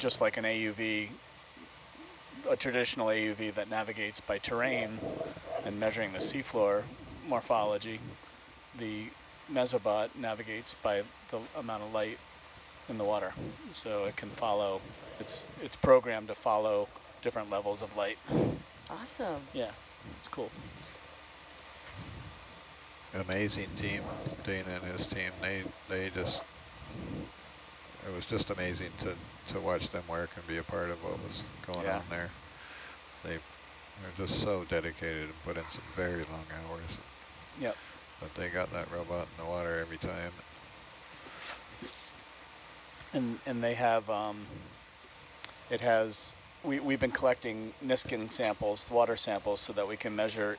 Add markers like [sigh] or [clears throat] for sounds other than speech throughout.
just like an AUV, a traditional AUV that navigates by terrain and measuring the seafloor morphology, the Mesobot navigates by the amount of light in the water. So it can follow, it's, it's programmed to follow different levels of light. Awesome. Yeah, it's cool. Amazing team, Dana and his team. They they just it was just amazing to to watch them work and be a part of what was going Yeah. on there. They they're just so dedicated and put in some very long hours. Yep. But they got that robot in the water every time. And and they have um, it has we we've been collecting Niskin samples, water samples, so that we can measure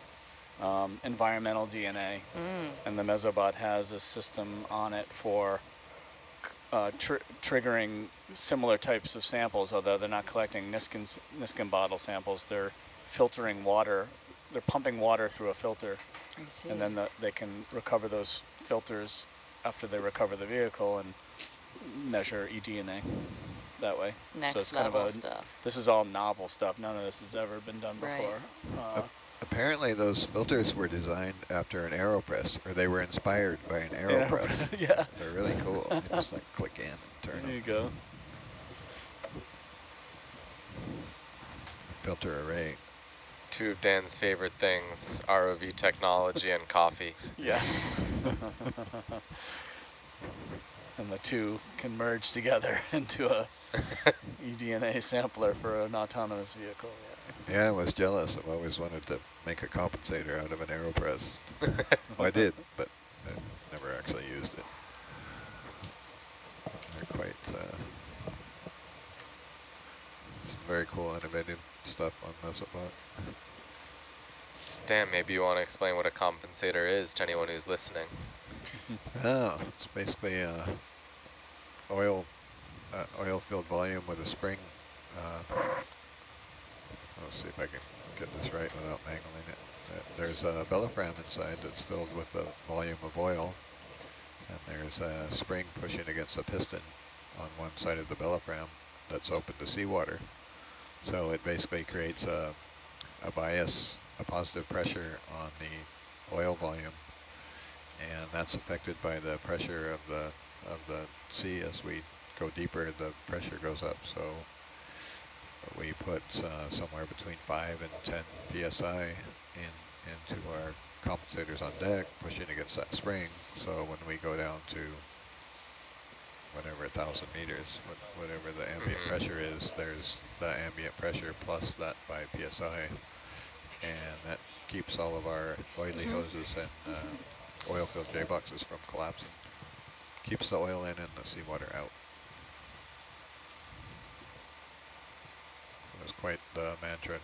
um, environmental DNA. Mm. And the Mesobot has a system on it for uh, tr triggering similar types of samples, although they're not collecting Niskin Niskin bottle samples. They're filtering water. They're pumping water through a filter, I see. and then the, they can recover those filters after they recover the vehicle and measure eDNA that way. Next so it's kind level of a, stuff. This is all novel stuff. None of this has ever been done Right. before. Uh, Apparently those filters were designed after an AeroPress, or they were inspired by an AeroPress. [laughs] yeah. They're really cool. You just like click in and turn There you go. Filter array. Two of Dan's favorite things, ROV technology and coffee. [laughs] Yes. [laughs] and the two can merge together into a eDNA sampler for an autonomous vehicle. Yeah. Yeah, I was jealous. I've always wanted to make a compensator out of an AeroPress. [laughs] well, I did, but I never actually used it. They're quite, uh, some very cool innovative stuff on Mesobot. So Dan, maybe you want to explain what a compensator is to anyone who's listening. [laughs] Oh, it's basically uh, oil, uh, oil-filled volume with a spring. Uh, let's see if I can get this right without mangling it. Uh, There's a Bellofram inside that's filled with a volume of oil, and there's a spring pushing against a piston on one side of the Bellofram that's open to seawater. So it basically creates a, a bias, a positive pressure on the oil volume and that's affected by the pressure of the of the sea as we go deeper the pressure goes up so we put uh, somewhere between 5 and 10 psi in into our compensators on deck pushing against that spring so when we go down to whatever a thousand meters whatever the ambient Mhm. pressure is there's the ambient pressure plus that 5 psi and that keeps all of our oily Mhm. hoses and uh, oil-filled J-boxes from collapsing. Keeps the oil in and the seawater out. Was quite the mantra.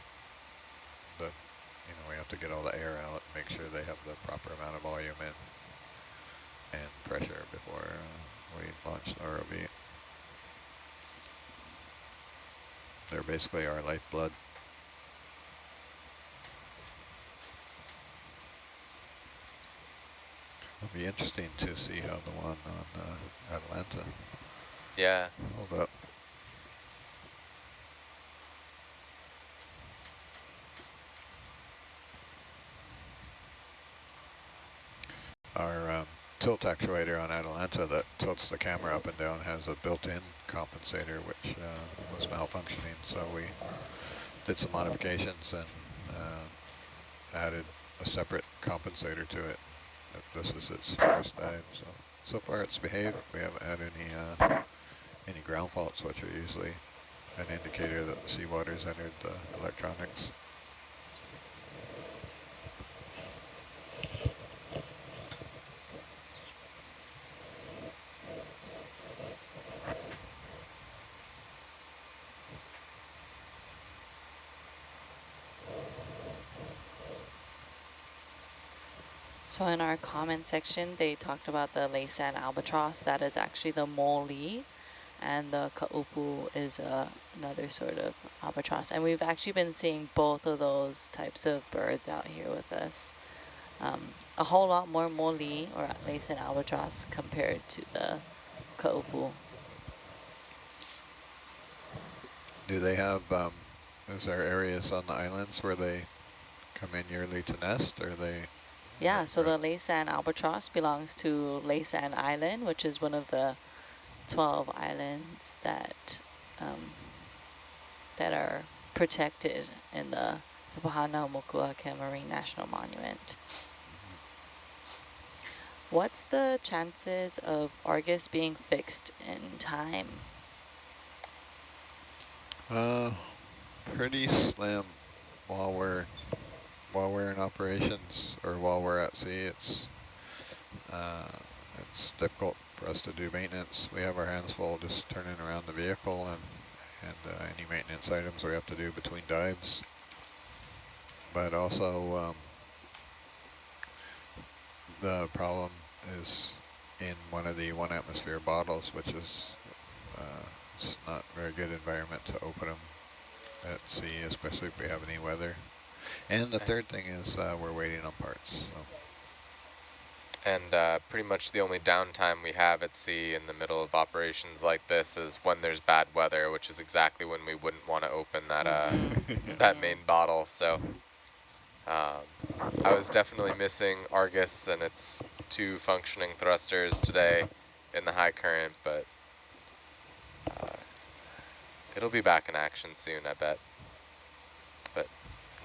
The, you know, we have to get all the air out, make sure they have the proper amount of volume in and pressure before uh, we launch the ROV. They're basically our lifeblood. It'll be interesting to see how the one on uh, Atalanta Yeah, hold up. Our um, actuator on Atalanta that tilts the camera up and down has a built-in compensator which uh, was malfunctioning, so we did some modifications and uh, added a separate compensator to it. This is its first dive, so so far it's behaved. We haven't had any uh, any ground faults, which are usually an indicator that the seawater's entered the electronics. So in our comment section, they talked about the Laysan albatross. That is actually the mole, and the kaupu is uh, another sort of albatross. And we've actually been seeing both of those types of birds out here with us. Um, a whole lot more mole or Laysan albatross compared to the kaupu. Do they have, um, is there areas on the islands where they come in yearly to nest, or they? Yeah, so the Laysan albatross belongs to Laysan Island, which is one of the 12 islands that um, that are protected in the Papahanaumokuakea Marine National Monument. What's the chances of Argus being fixed in time? Uh, pretty slim while we're while we're in operations or while we're at sea. It's uh, it's difficult for us to do maintenance. We have our hands full just turning around the vehicle and and uh, any maintenance items we have to do between dives. But also um, the problem is in one of the one atmosphere bottles, which is uh, it's not very good environment to open them at sea, especially if we have any weather. And the third thing is uh, we're waiting on parts. So. And uh, pretty much the only downtime we have at sea in the middle of operations like this is when there's bad weather, which is exactly when we wouldn't want to open that uh, [laughs] that main bottle. So um, I was definitely missing Argus and its two functioning thrusters today in the high current, but uh, it'll be back in action soon, I bet.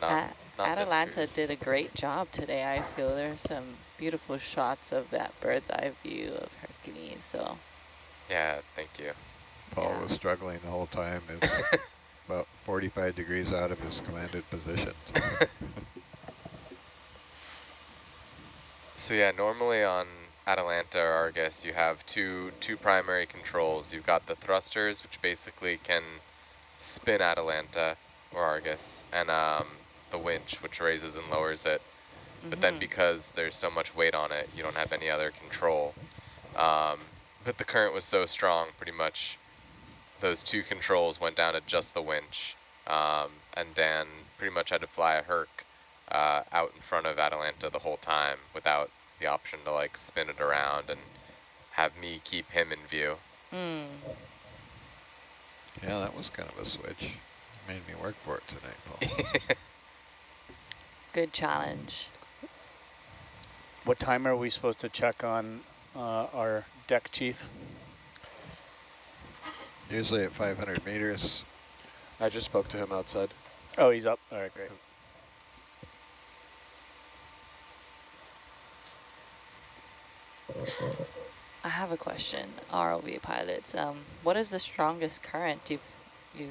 But not, not Atalanta did a great job today, I feel. There's some beautiful shots of that bird's eye view of Hercules, so Yeah, thank you. Paul Yeah. was struggling the whole time. It was [laughs] about 45 degrees out of his commanded position. [laughs] So yeah, normally on Atalanta or Argus, you have two two primary controls. You've got the thrusters, which basically can spin Atalanta or Argus, and um, the winch, which raises and lowers it. But then Mhm. because there's so much weight on it, you don't have any other control. Um, but the current was so strong, pretty much those two controls went down to just the winch. Um, and Dan pretty much had to fly a Herc uh, out in front of Atalanta the whole time without the option to like spin it around and have me keep him in view. Mm. yeah, that was kind of a switch. Made me work for it tonight, Paul. [laughs] good challenge. What time are we supposed to check on uh, our deck chief? Usually at 500 meters. I just spoke to him outside. Oh, he's up. All right, great. I have a question, ROV pilots. Um, what is the strongest current you've you've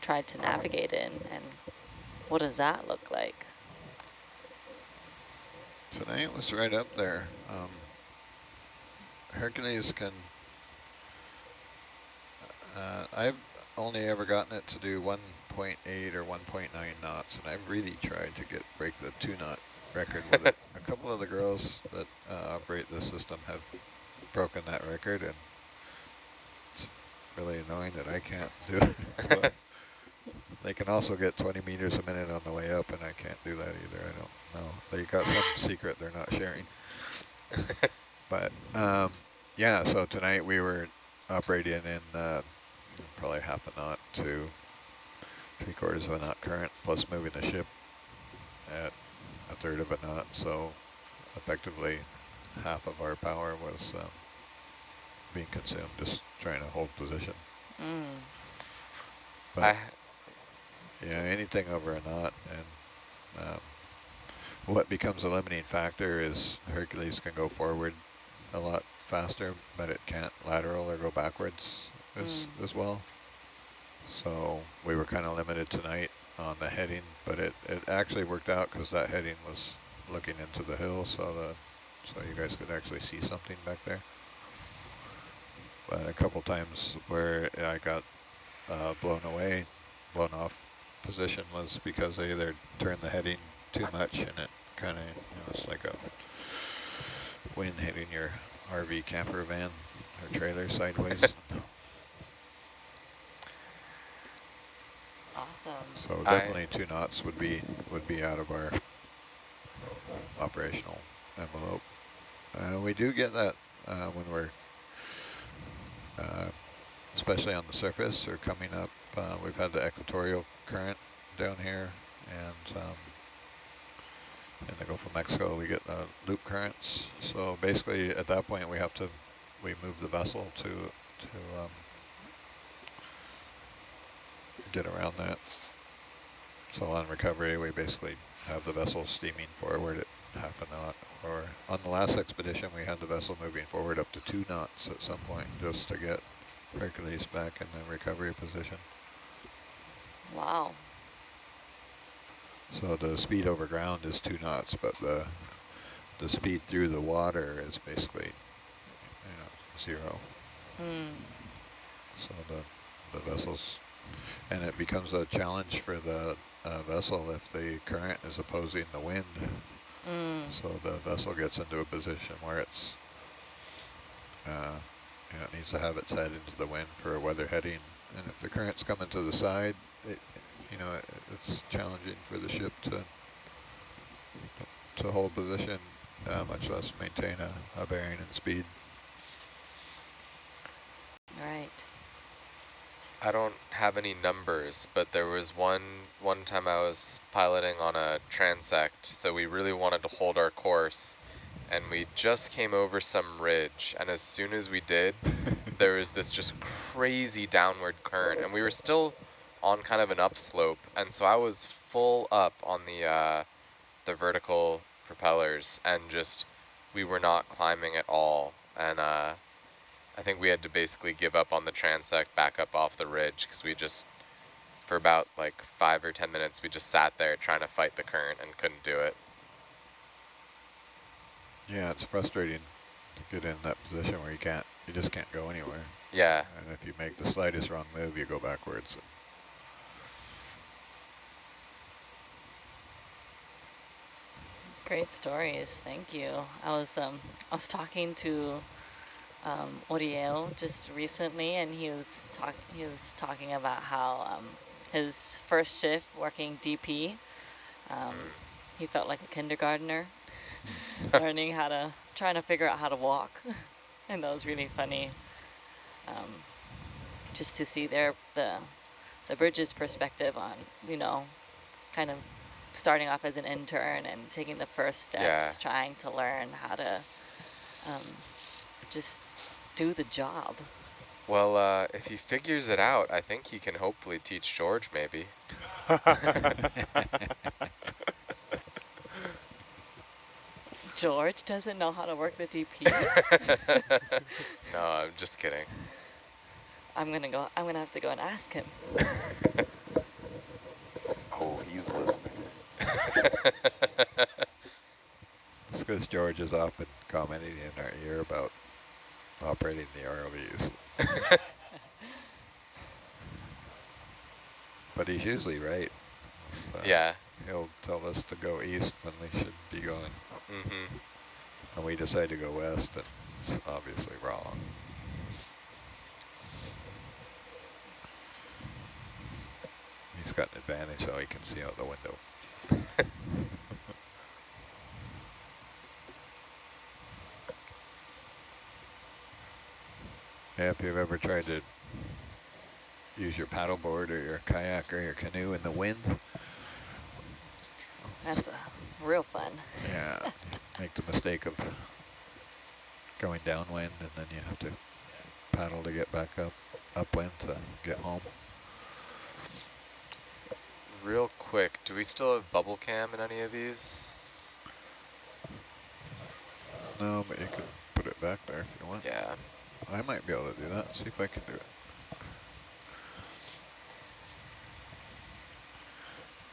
tried to navigate in, and what does that look like? Tonight was right up there. Um, Hercules can, uh, I've only ever gotten it to do 1.8 or 1.9 knots, and I've really tried to get break the two knot record with it. [laughs] A couple of the girls that uh, operate the system have broken that record, and it's really annoying that I can't do it. [laughs] They can also get 20 meters a minute on the way up, and I can't do that either. I don't know. They got some [laughs] secret they're not sharing. [laughs] But um, yeah, so tonight we were operating in uh, probably half a knot to three quarters of a knot current, plus moving the ship at a third of a knot. So effectively, half of our power was um, being consumed, just trying to hold position. Mm. But I, yeah, anything over a knot, and um, what becomes a limiting factor is Hercules can go forward a lot faster, but it can't lateral or go backwards as, Mm. as well. So we were kind of limited tonight on the heading, but it, it actually worked out because that heading was looking into the hill, so the so you guys could actually see something back there. But a couple times where I got uh, blown away, blown off position was because I either turned the heading too much and it kind of, you know, it's like a wind hitting your RV camper van or trailer sideways. [laughs] Awesome. so I- definitely two knots would be would be out of our operational envelope. Uh, we do get that uh, when we're uh, especially on the surface, or coming up. Uh, we've had the equatorial current down here, and um, in the Gulf of Mexico, we get uh, loop currents. So basically, at that point, we have to we move the vessel to to um, get around that. So on recovery, we basically have the vessel steaming forward at half a knot. Or on the last expedition, we had the vessel moving forward up to two knots at some point just to get Hercules back in the recovery position. Wow. So the speed over ground is two knots, but the the speed through the water is basically you know, zero. Mm. So the the vessels, and it becomes a challenge for the uh, vessel if the current is opposing the wind. Mm. So the vessel gets into a position where it's, uh, you know, it needs to have its head into the wind for a weather heading. And if the current's coming to the side, it, you know, it, it's challenging for the ship to to hold position, uh, much less maintain a, a bearing and speed. Right. I don't have any numbers, but there was one one time I was piloting on a transect, so we really wanted to hold our course, and we just came over some ridge, and as soon as we did, [laughs] there was this just crazy downward current, and we were still on kind of an upslope, and so I was full up on the uh, the vertical propellers, and just we were not climbing at all, and uh, I think we had to basically give up on the transect, back up off the ridge, because we just, for about like five or ten minutes, we just sat there trying to fight the current and couldn't do it. Yeah, it's frustrating to get in that position where you can't, you just can't go anywhere. Yeah, And if you make the slightest wrong move, you go backwards. Great stories. Thank you. I was um I was talking to um Oriel just recently and he was talk he was talking about how um his first shift working DP um he felt like a kindergartner [laughs] learning how to trying to figure out how to walk [laughs] and that was really funny um just to see their the the bridge's perspective on you know kind of starting off as an intern and taking the first steps, Yeah. trying to learn how to um, just do the job. well, uh, if he figures it out, I think he can hopefully teach George maybe. [laughs] George doesn't know how to work the DP. [laughs] no, I'm just kidding. I'm gonna go. I'm gonna have to go and ask him. [laughs] Oh, he's listening. [laughs] It's because George is often commenting in our ear about operating the ROVs. but he's usually right. So yeah. He'll tell us to go east when we should be going, Mm-hmm. and we decide to go west, and it's obviously wrong. He's got an advantage, so he can see out the window. [laughs] Yeah, if you've ever tried to use your paddleboard or your kayak or your canoe in the wind, That's uh, real fun. yeah, [laughs] make the mistake of going downwind and then you have to paddle to get back up upwind to get home. Real quick, do we still have bubble cam in any of these? No, but you could put it back there if you want. Yeah. I might be able to do that. See if I can do it.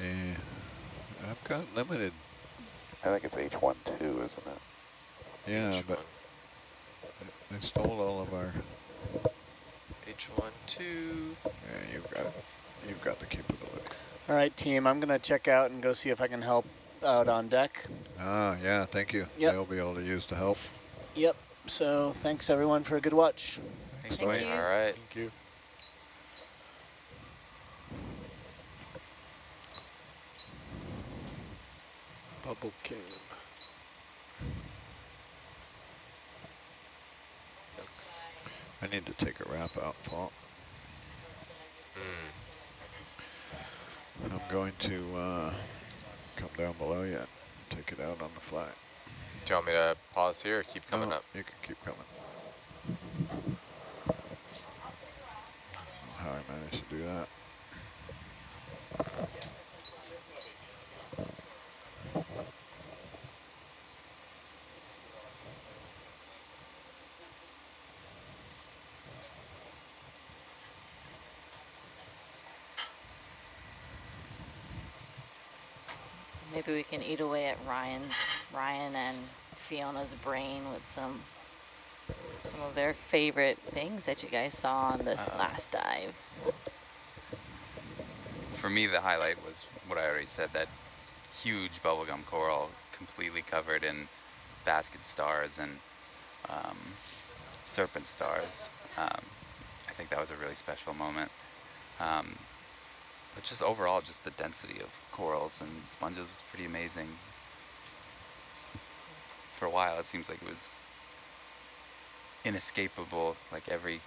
Yeah, I've got limited. I think it's H1 too, isn't it? Yeah, H1. but they stole all of our. H12. Yeah, you've got you've got the capability. All right, team, I'm going to check out and go see if I can help out on deck. Ah, yeah, thank you. Yep. They'll be able to use the help. Yep. So thanks, everyone, for a good watch. Thank Bye. you. All right. Thank you. Bubble cam. Thanks. I need to take a wrap out, Paul. Mm. I'm going to uh, come down below you and take it out on the fly. Do you want me to pause here or keep coming No, up? You can keep coming. How I managed to do that. Maybe we can eat away at Ryan, Ryan and Fiona's brain with some some of their favorite things that you guys saw on this Uh, last dive. For me, the highlight was what I already said, that huge bubblegum coral completely covered in basket stars and um, serpent stars. Um, I think that was a really special moment. Um, but just overall, just the density of corals and sponges was pretty amazing. For a while, it seems like it was inescapable, like every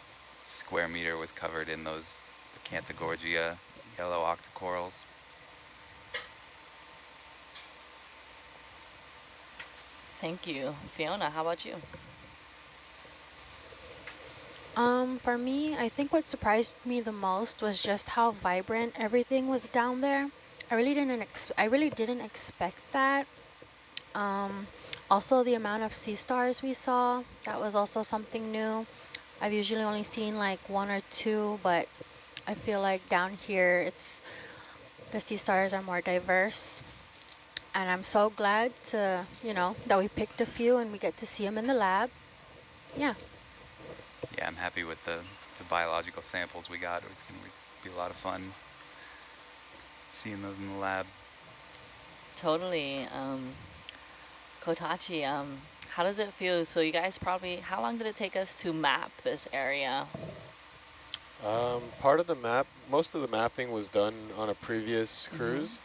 square meter was covered in those Acanthogorgia yellow octocorals. Thank you. Fiona, how about you? Um, for me, I think what surprised me the most was just how vibrant everything was down there. I really didn't I really didn't expect that. Um, also the amount of sea stars we saw, that was also something new. I've usually only seen like one or two, but I feel like down here it's the sea stars are more diverse. And I'm so glad to, you know, that we picked a few and we get to see them in the lab. Yeah. Yeah, I'm happy with the, the biological samples we got. It's going to be a lot of fun seeing those in the lab. Totally. Um, Kotachi, um, how does it feel? So you guys probably, how long did it take us to map this area? Um, part of the map, most of the mapping was done on a previous Mhm. cruise,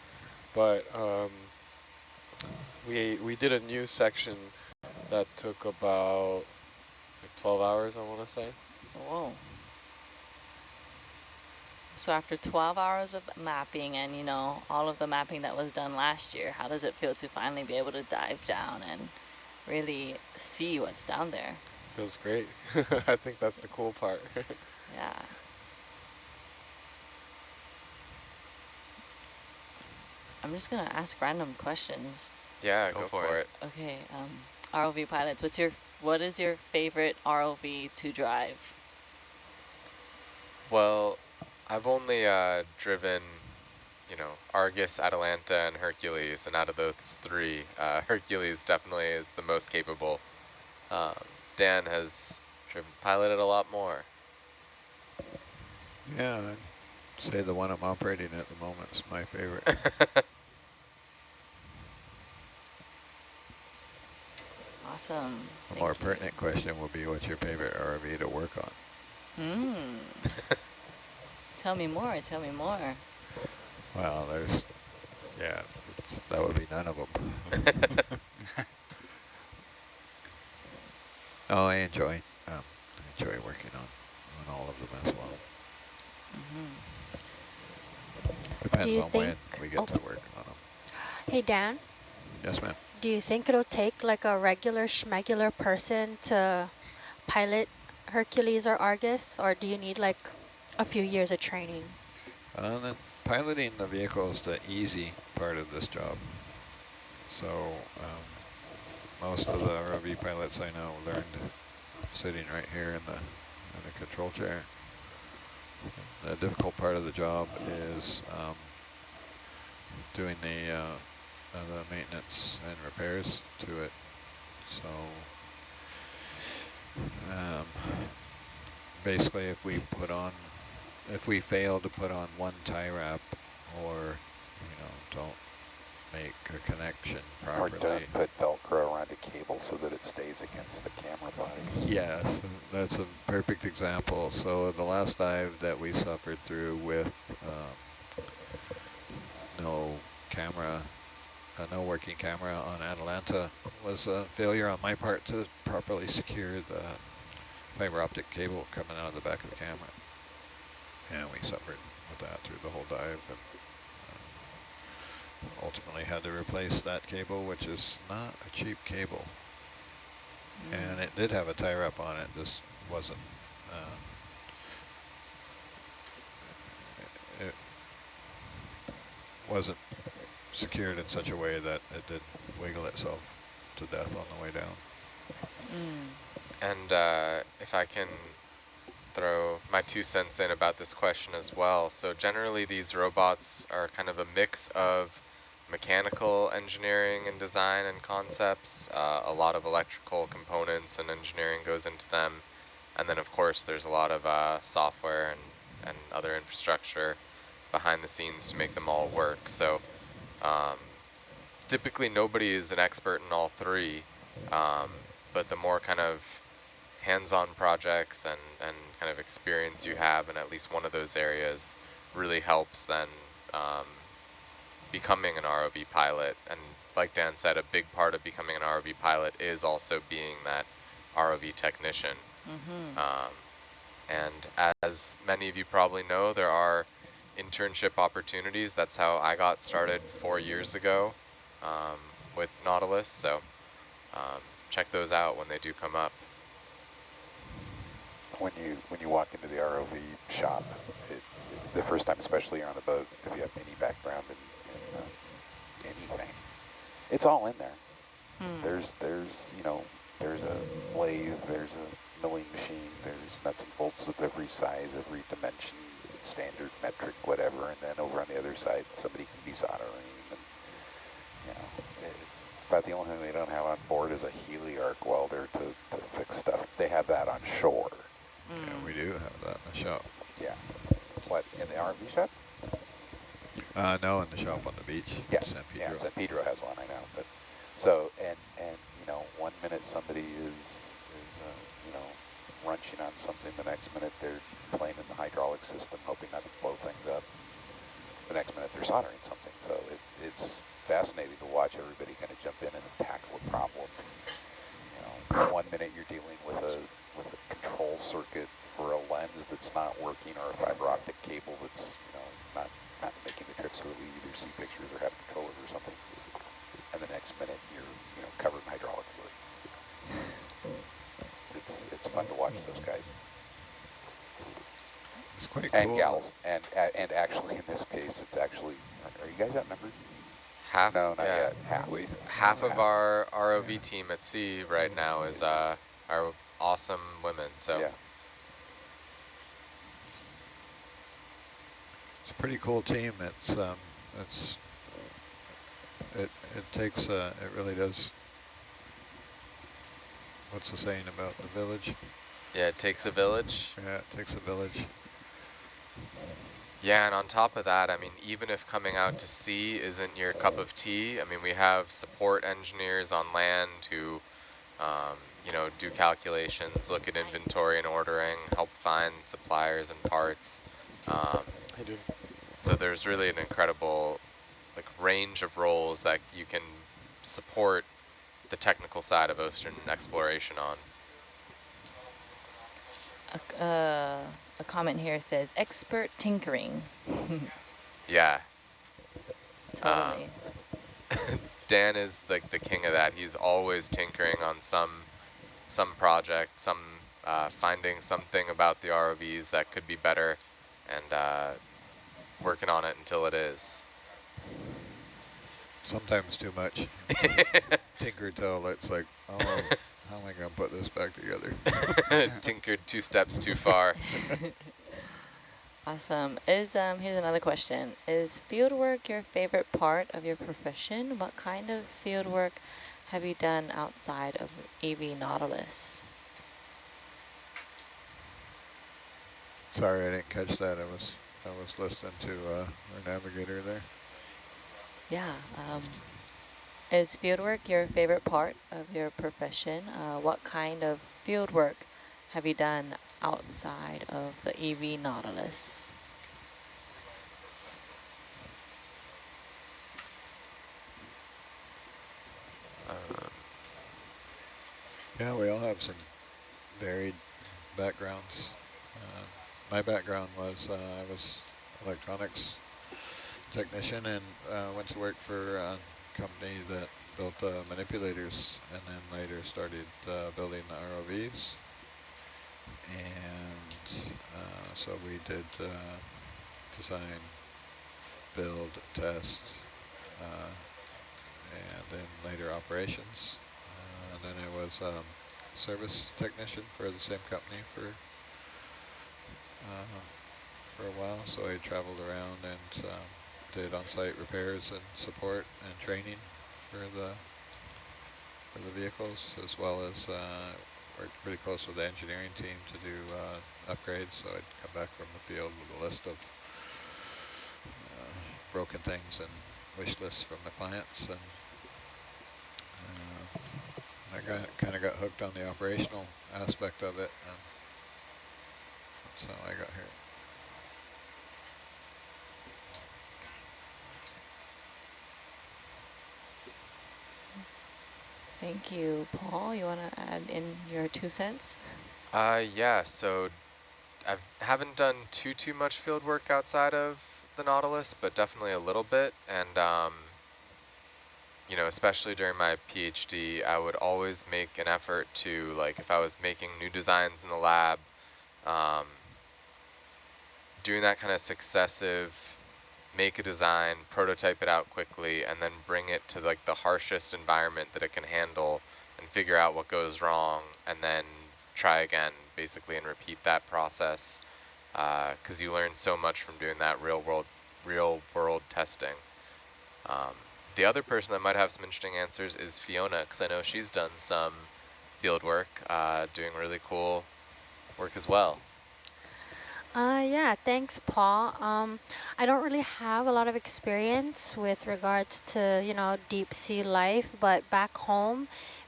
but um, we we did a new section that took about like 12 hours, I want to say. Whoa. So after 12 hours of mapping and, you know, all of the mapping that was done last year, how does it feel to finally be able to dive down and really see what's down there? Feels great. [laughs] I think that's the cool part. [laughs] Yeah. I'm just going to ask random questions. Yeah, Go go, for for, it. it. Okay, um, ROV pilots, what's your, what is your favorite ROV to drive? Well, I've only uh, driven, you know, Argus, Atalanta, and Hercules, and out of those three, uh, Hercules definitely is the most capable. Um, Dan has driven, piloted a lot more. Yeah, I'd say the one I'm operating at the moment is my favorite. [laughs] Awesome. A Thank more you. pertinent question will be what's your favorite RV to work on? Hmm. [laughs] tell me more, tell me more. Well, there's, yeah, it's, that would be none of them. [laughs] oh, I enjoy, um, I enjoy working on, on all of them as well. hmm Depends you on when we get oh. to work on them. Hey, Dan, Yes, ma'am. Do you think it'll take like a regular schmegular person to pilot Hercules or Argus, or do you need like a few years of training? Uh, piloting the vehicle is the easy part of this job. So um, most of the ROV pilots I know learned sitting right here in the in the control chair. The difficult part of the job is um, doing the uh, uh, the maintenance and repairs to it. So um, basically, if we put on if we fail to put on one tie wrap or, you know, don't make a connection properly. Or don't put Velcro around a cable so that it stays against the camera body. Yes, that's a perfect example. So the last dive that we suffered through with um, no camera, uh, no working camera on Atalanta was a failure on my part to properly secure the fiber optic cable coming out of the back of the camera. And we suffered with that through the whole dive. And um, ultimately had to replace that cable, which is not a cheap cable. Mm. And it did have a tie wrap on it, just wasn't. Um, it wasn't secured in such a way that it didn't wiggle itself to death on the way down. Mm. And uh, if I can throw my two cents in about this question as well. So generally these robots are kind of a mix of mechanical engineering and design and concepts. Uh, a lot of electrical components and engineering goes into them. And then of course there's a lot of uh, software and, and other infrastructure behind the scenes to make them all work. So um, typically nobody is an expert in all three, um, but the more kind of hands-on projects and, and kind of experience you have in at least one of those areas really helps then um, becoming an ROV pilot. And like Dan said, a big part of becoming an ROV pilot is also being that ROV technician. Mm -hmm. um, and as many of you probably know, there are internship opportunities. That's how I got started four years ago um, with Nautilus. So um, check those out when they do come up when you when you walk into the ROV shop, it, it, the first time, especially you're on the boat, if you have any background in, in uh, anything, it's all in there. Hmm. There's there's you know there's a lathe, there's a milling machine, there's nuts and bolts of every size, every dimension, standard, metric, whatever, and then over on the other side, somebody can be soldering. And, you know, it, about the only thing they don't have on board is a heliarc welder to, to fix stuff. They have that on shore. Mm. Yeah, we do have that in the shop. Yeah. What, in the RV shop? Uh, no, in the shop on the beach. Yeah, San Pedro. yeah, San Pedro has one, I know. But so, and and you know, one minute somebody is is uh, you know wrenching on something, the next minute they're playing in the hydraulic system, hoping not to blow things up. The next minute they're soldering something. So it, it's fascinating to watch everybody kind of jump in and tackle a problem. You know, one minute you're dealing with a with a control circuit for a lens that's not working or a fiber optic cable that's you know not not making the trip so that we either see pictures or have control over something. And the next minute you're you know covered in hydraulic fluid. It's it's fun to watch those guys. It's quite and cool. gals, and and actually in this case, it's actually. Are you guys outnumbered? Half, no, not yeah. yet. Half. We, half of our ROV team at sea right now is uh, our awesome women. So yeah. it's a pretty cool team. It's um, it's it it takes uh, it really does. What's the saying about the village? Yeah, it takes a village. Yeah, it takes a village. Yeah, and on top of that, I mean, even if coming out to sea isn't your cup of tea, I mean, we have support engineers on land who um, you know, do calculations, look at inventory and ordering, help find suppliers and parts. Um, I do. so there's really an incredible like range of roles that you can support the technical side of ocean exploration on. A, uh, a comment here says expert tinkering. [laughs] Yeah. Totally. Um, [laughs] Dan is like the king of that. He's always tinkering on some some project, some uh, finding something about the ROVs that could be better, and uh, working on it until it is. Sometimes too much. [laughs] Tinker till it's like, oh, [laughs] how am I going to put this back together? [laughs] Tinkered two steps too far. [laughs] Awesome. Is um here's another question. Is fieldwork your favorite part of your profession? What kind of fieldwork have you done outside of EV Nautilus? Sorry, I didn't catch that. I was I was listening to uh, our navigator there. Yeah. Um, is fieldwork your favorite part of your profession? Uh, what kind of fieldwork have you done outside of the EV Nautilus? Um, yeah, we all have some varied backgrounds. Uh, my background was uh, I was electronics technician and uh, went to work for a company that built uh, manipulators and then later started uh, building the ROVs. And uh, so we did uh, design, build, test, uh, and then later operations. and then I was um, service technician for the same company for for a while, so I traveled around and um, did on-site repairs and support and training for the for the vehicles, as well as uh, worked pretty close with the engineering team to do uh, upgrades. So I'd come back from the field with a list of uh, broken things and wish lists from the clients, and uh, I got kind of got hooked on the operational aspect of it. And that's I got here. Thank you. Paul, you want to add in your two cents? Uh, yeah, so I haven't done too, too much field work outside of the Nautilus, but definitely a little bit. And, um, you know, especially during my PhD, I would always make an effort to, like, if I was making new designs in the lab, um, doing that kind of successive make a design, prototype it out quickly, and then bring it to like the harshest environment that it can handle and figure out what goes wrong and then try again basically and repeat that process because uh, you learn so much from doing that real world real world testing. Um, the other person that might have some interesting answers is Fiona because I know she's done some field work uh, doing really cool work as well. Uh, yeah, thanks, Paul. Um, I don't really have a lot of experience with regards to, you know, deep sea life, but back home,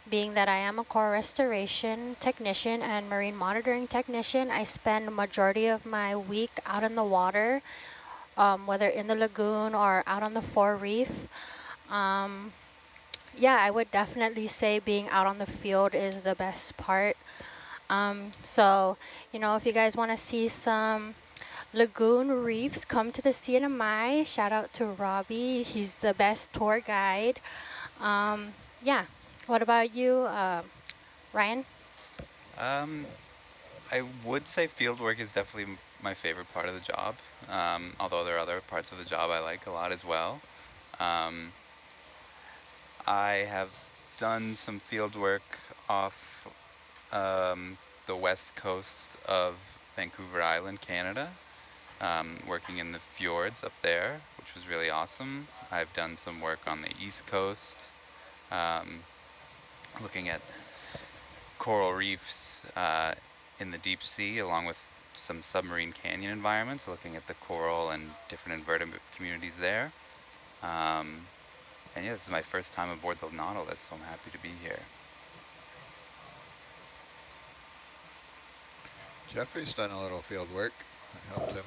being that I am a core restoration technician and marine monitoring technician, I spend majority of my week out in the water, um, whether in the lagoon or out on the fore reef. Um, yeah, I would definitely say being out on the field is the best part. Um, so, you know, if you guys want to see some lagoon reefs, come to the CNMI. Shout out to Robbie. He's the best tour guide. Um, yeah. What about you, uh, Ryan? Um, I would say field work is definitely my favorite part of the job, um, although there are other parts of the job I like a lot as well. Um, I have done some field work off um, the west coast of Vancouver Island, Canada, um, working in the fjords up there, which was really awesome. I've done some work on the east coast, um, looking at coral reefs uh, in the deep sea, along with some submarine canyon environments, looking at the coral and different invertebrate communities there. Um, and yeah, this is my first time aboard the Nautilus, so I'm happy to be here. Jeffrey's done a little field work. I helped him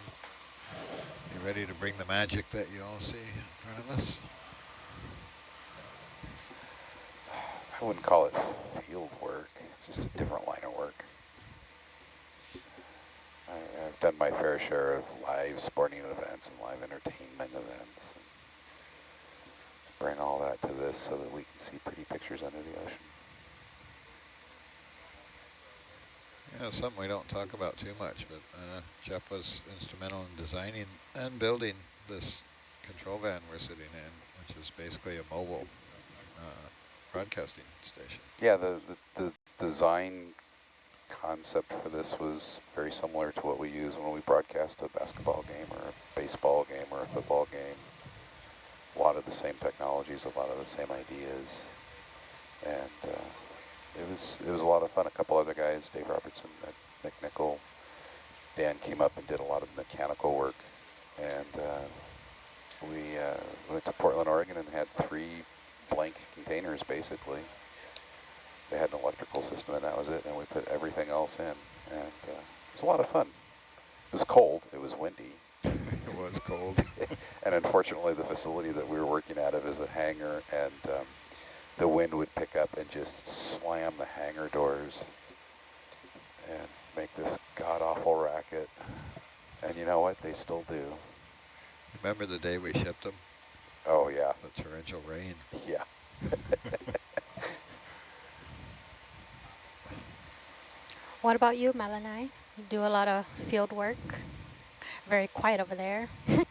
be ready to bring the magic that you all see in front of us. I wouldn't call it field work. It's just a different line of work. I, have done my fair share of live sporting events and live entertainment events. bring all that to this so that we can see pretty pictures under the ocean. Something we don't talk about too much, but uh, Jeff was instrumental in designing and building this control van we're sitting in, which is basically a mobile uh, broadcasting station. Yeah, the, the, the design concept for this was very similar to what we use when we broadcast a basketball game or a baseball game or a football game. A lot of the same technologies, a lot of the same ideas. And uh, it was it was a lot of fun. A couple other guys, Dave Robertson, Nick Nickel, Dan came up and did a lot of mechanical work, and uh, we uh, went to Portland, Oregon, and had three blank containers basically. They had an electrical system, and that was it. And we put everything else in, and uh, it was a lot of fun. It was cold. It was windy. [laughs] it was cold. [laughs] and unfortunately, the facility that we were working out of is a hangar, and um, the wind would pick up and just slam the hangar doors and make this god-awful racket. And you know what? They still do. Remember the day we shipped them? Oh, yeah. The torrential rain. Yeah. [laughs] What about you, Melanie? You do a lot of field work. Very quiet over there. [laughs] I'm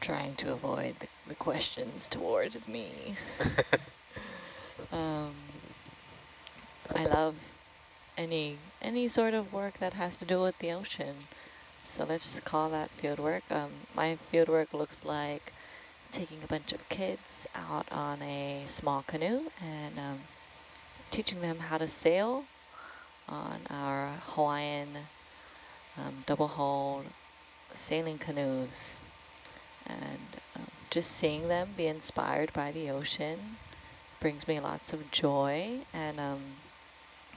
trying to avoid the, the questions towards me. [laughs] um, I love any any sort of work that has to do with the ocean. So let's just call that field work. Um, my field work looks like taking a bunch of kids out on a small canoe and um, teaching them how to sail on our Hawaiian um, double hulled sailing canoes. And um, just seeing them be inspired by the ocean brings me lots of joy and um,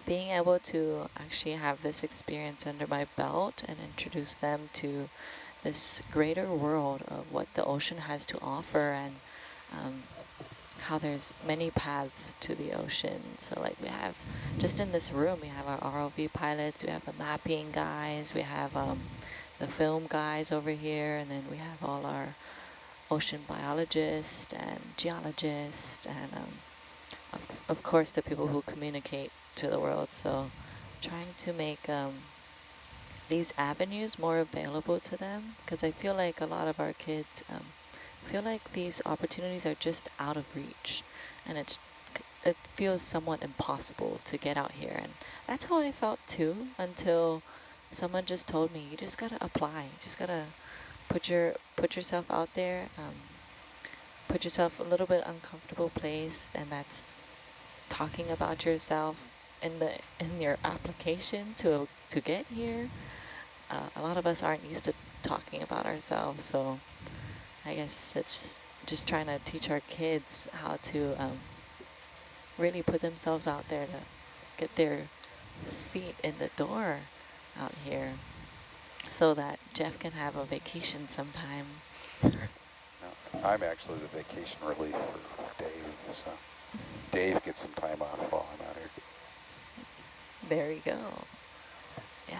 being able to actually have this experience under my belt and introduce them to this greater world of what the ocean has to offer and um, how there's many paths to the ocean. So like we have, just in this room, we have our ROV pilots, we have the mapping guys, we have um, the film guys over here, and then we have all our ocean biologist and geologist and um, of, of course the people who communicate to the world. So trying to make um, these avenues more available to them because I feel like a lot of our kids um, feel like these opportunities are just out of reach. And it's it feels somewhat impossible to get out here. And that's how I felt too until someone just told me you just gotta apply. You just gotta put your put yourself out there um, put yourself a little bit uncomfortable place and that's talking about yourself in the in your application to to get here. Uh, a lot of us aren't used to talking about ourselves, so I guess it's just trying to teach our kids how to um, really put themselves out there to get their feet in the door out here so that Jeff can have a vacation sometime. No, I'm actually the vacation relief for Dave, so Dave gets some time off while I'm out here. There you go. Yeah.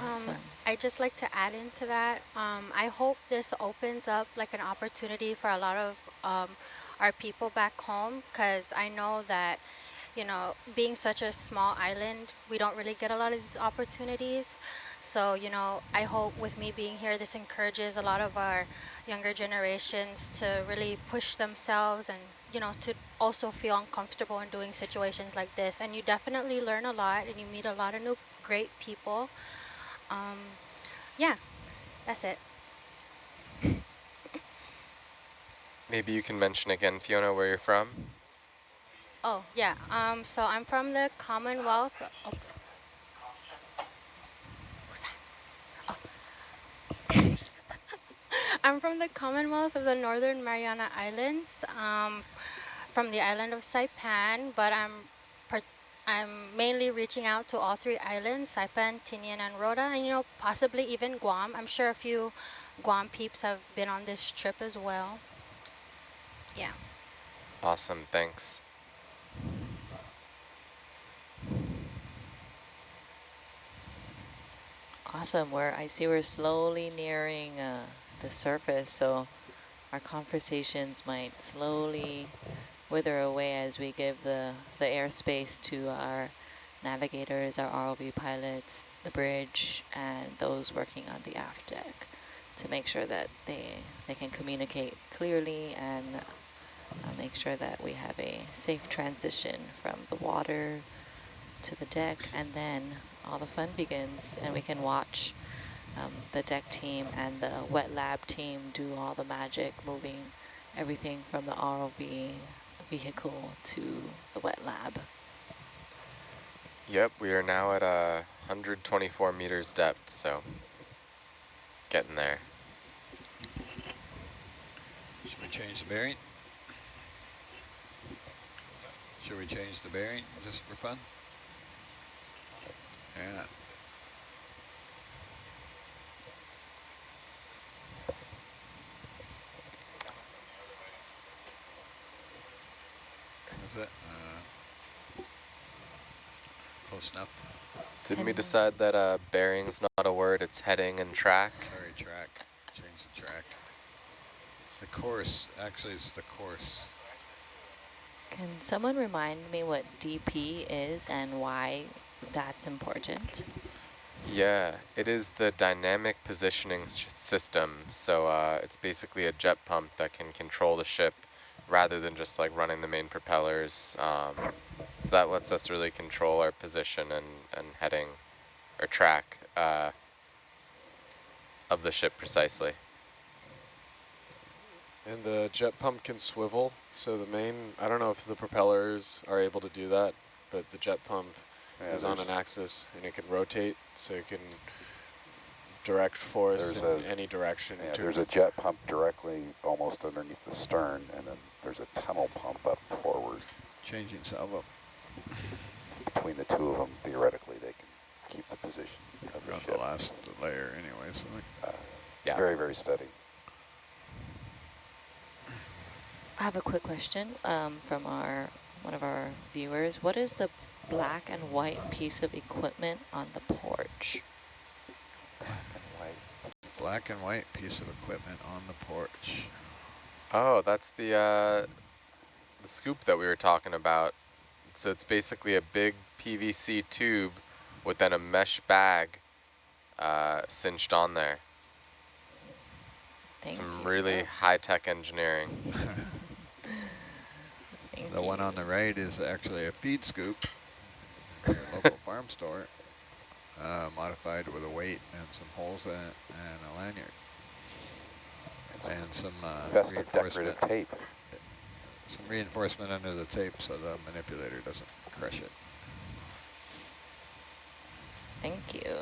Awesome. Um, I just like to add into that. Um, I hope this opens up like an opportunity for a lot of um, our people back home because I know that, you know, being such a small island, we don't really get a lot of these opportunities. So, you know, I hope with me being here, this encourages a lot of our younger generations to really push themselves and, you know, to also feel uncomfortable in doing situations like this. And you definitely learn a lot and you meet a lot of new great people. Um, yeah, that's it. Maybe you can mention again, Fiona, where you're from? Oh, yeah. Um, so I'm from the Commonwealth. Oh, I'm from the Commonwealth of the Northern Mariana Islands, um, from the island of Saipan, but I'm I'm mainly reaching out to all three islands, Saipan, Tinian, and Rota, and you know, possibly even Guam. I'm sure a few Guam peeps have been on this trip as well. Yeah. Awesome, thanks. Awesome, where I see we're slowly nearing uh, the surface, so our conversations might slowly wither away as we give the, the airspace to our navigators, our ROV pilots, the bridge, and those working on the aft deck to make sure that they, they can communicate clearly and uh, make sure that we have a safe transition from the water to the deck. And then all the fun begins and we can watch um, the deck team and the wet lab team do all the magic, moving everything from the ROV vehicle to the wet lab. Yep, we are now at a 124 meters depth, so getting there. Should we change the bearing? Should we change the bearing just for fun? Yeah. Is it? Close enough. Didn't we decide that uh, bearing's not a word, it's heading and track? Sorry, track. Change the track. The course, actually it's the course. Can someone remind me what DP is and why that's important? Yeah, it is the dynamic positioning system. So uh, it's basically a jet pump that can control the ship rather than just like running the main propellers. Um, so that lets us really control our position and, and heading or track uh, of the ship precisely. And the jet pump can swivel. So the main, I don't know if the propellers are able to do that, but the jet pump Yeah, is on an axis and it can rotate, so it can direct force in a- any direction. Yeah, there's a jet pump directly almost underneath the stern, and then there's a tunnel pump up forward. Changing salvo. Between the two of them, theoretically, they can keep the position of the Around the last layer anyway, so uh, Yeah. very, very steady. I have a quick question um, from our one of our viewers. What is the black and white piece of equipment on the porch? White. black and white piece of equipment on the porch. Oh, that's the uh, the scoop that we were talking about. So it's basically a big PVC tube with then a mesh bag uh, cinched on there. Thank Some you. really high-tech engineering. [laughs] Thank The one on the right is actually a feed scoop, from your local [laughs] farm store, uh, modified with a weight and some holes in it and a lanyard And some and some uh, festive decorative tape. Some reinforcement under the tape so the manipulator doesn't crush it. Thank you.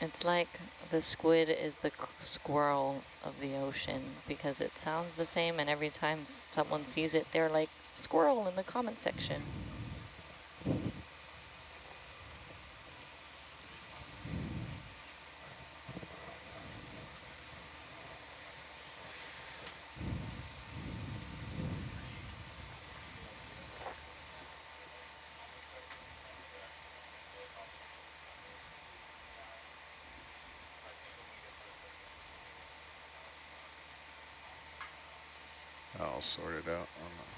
It's like the squid is the squirrel of the ocean because it sounds the same and every time someone sees it, they're like, squirrel in the comment section. I'll sort it out on the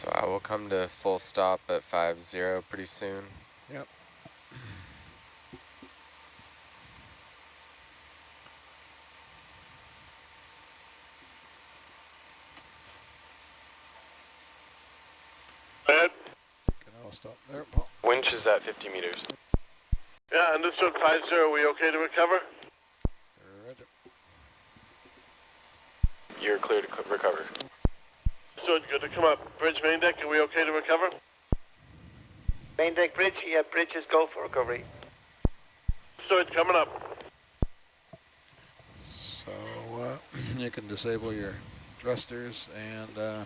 So I will come to full stop at 5-0 pretty soon. Yep. Bad. Can all stop there, Paul? Winch is at 50 meters. Yeah, understood 5-0. Are we okay to recover? Roger. You're clear to co- recover. So good to come up. Bridge main deck, are we okay to recover? Main deck bridge, yeah, bridges go for recovery. So it's coming up. So uh, [clears throat] you can disable your thrusters and uh,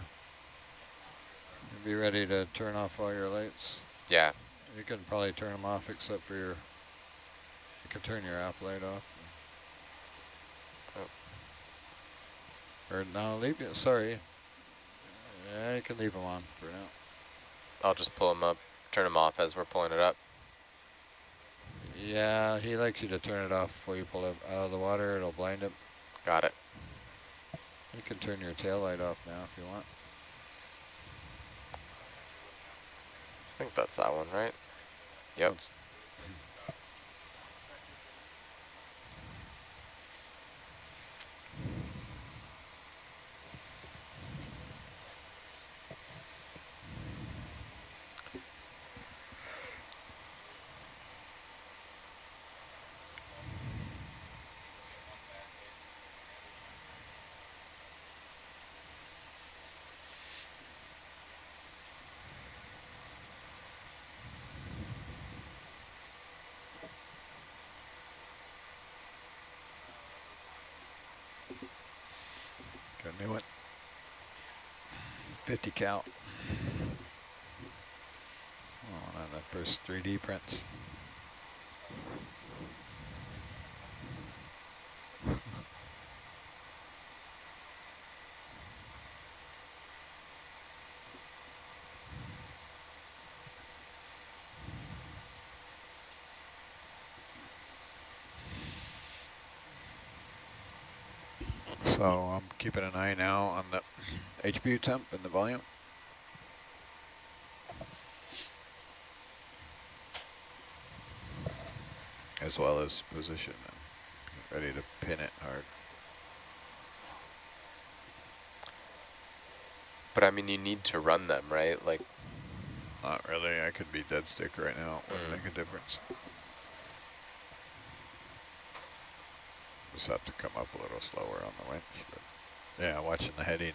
be ready to turn off all your lights. Yeah, You can probably turn them off except for your, you can turn your app light off. Or no, leave it, sorry. Yeah, you can leave them on for now. I'll just pull them up, turn them off as we're pulling it up. Yeah, he likes you to turn it off before you pull it out of the water. It'll blind him. Got it. You can turn your tail light off now if you want. I think that's that one, right? Yep. 50 cal. Oh, on the first 3D prints. [laughs] So I'm keeping an eye now on the HPU temp and the volume. As well as position and ready to pin it hard. But I mean, you need to run them, right? Like, Not really, I could be dead stick right now, it wouldn't Mm. make a difference. Just have to come up a little slower on the winch. But yeah, watching the heading,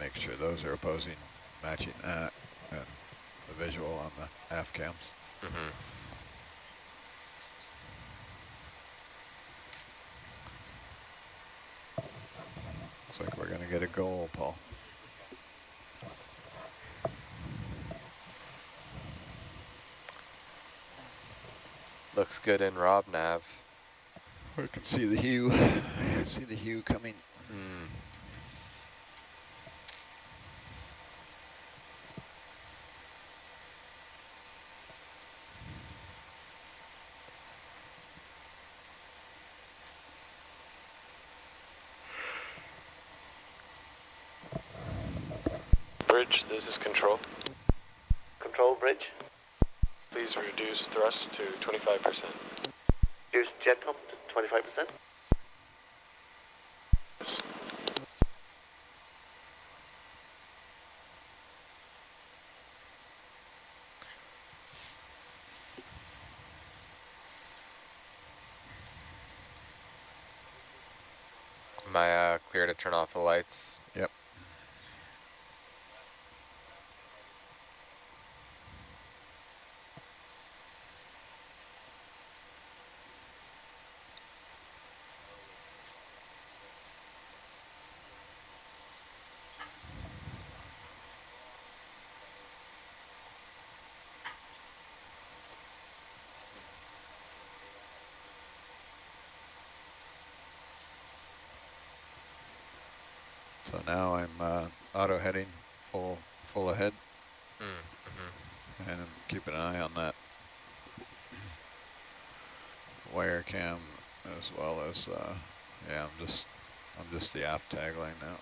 make sure those are opposing, matching that, and the visual on the aft cams. mhm. Looks like we're gonna get a goal, Paul. looks good in Rob Nav. I can see the hue, see the hue coming. Mm. Bridge, this is control. Control bridge. Please reduce thrust to 25%. Here's jet pump to 25%. Am I uh, clear to turn off the lights? Yep. So now I'm uh, auto heading full full ahead, Mm -hmm. and I'm keeping an eye on that wire cam as well as uh, yeah. I'm just I'm just the aft tagline now.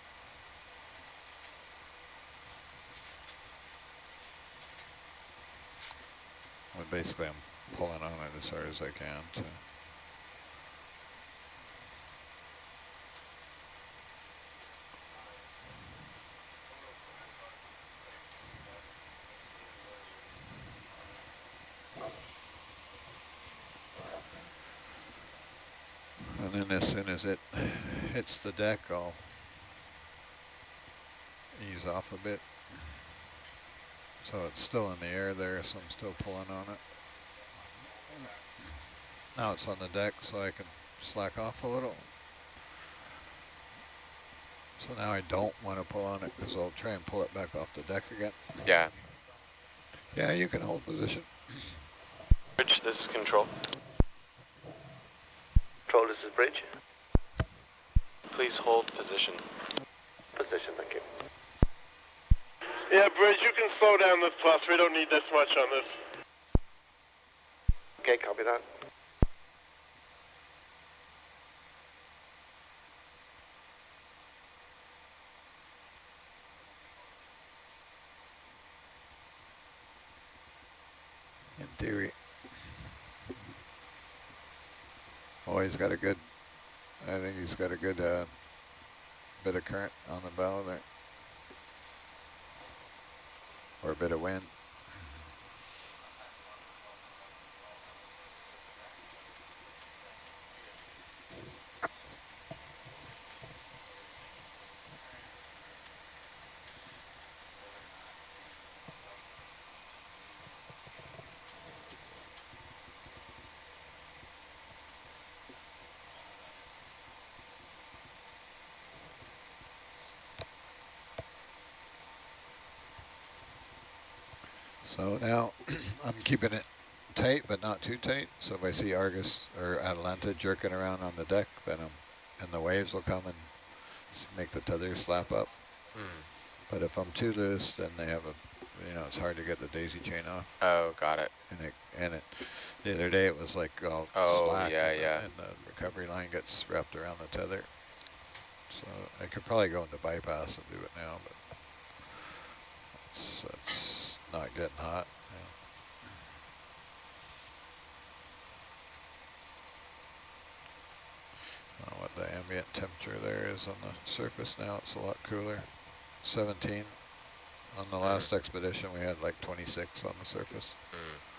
Well, basically, I'm pulling on it as hard as I can to And then as soon as it hits the deck, I'll ease off a bit. So it's still in the air there, so I'm still pulling on it. Now it's on the deck, so I can slack off a little. So now I don't want to pull on it because I'll try and pull it back off the deck again. Yeah. Yeah, you can hold position. Bridge, this is control. Control, this is bridge. Please hold position. Position, thank you. Yeah, Bridge, you can slow down this thrust. We don't need this much on this. Okay, copy that. in theory. Oh, he's got a good, I think he's got a good uh, bit of current on the bow there. Or a bit of wind. So now [clears throat] I'm keeping it tight, but not too tight. So if I see Argus or Atalanta jerking around on the deck, then I'm, and the waves will come and make the tether slap up. Hmm. But if I'm too loose, then they have a, you know, it's hard to get the daisy chain off. Oh, got it. And it, and it, the other day it was like all Oh, slack yeah, and, the, yeah. and the recovery line gets wrapped around the tether. So I could probably go into bypass and do it now, but not getting hot. yeah. Know what the ambient temperature there is on the surface now. It's a lot cooler. 17. On the last expedition, we had like 26 on the surface. Hmm.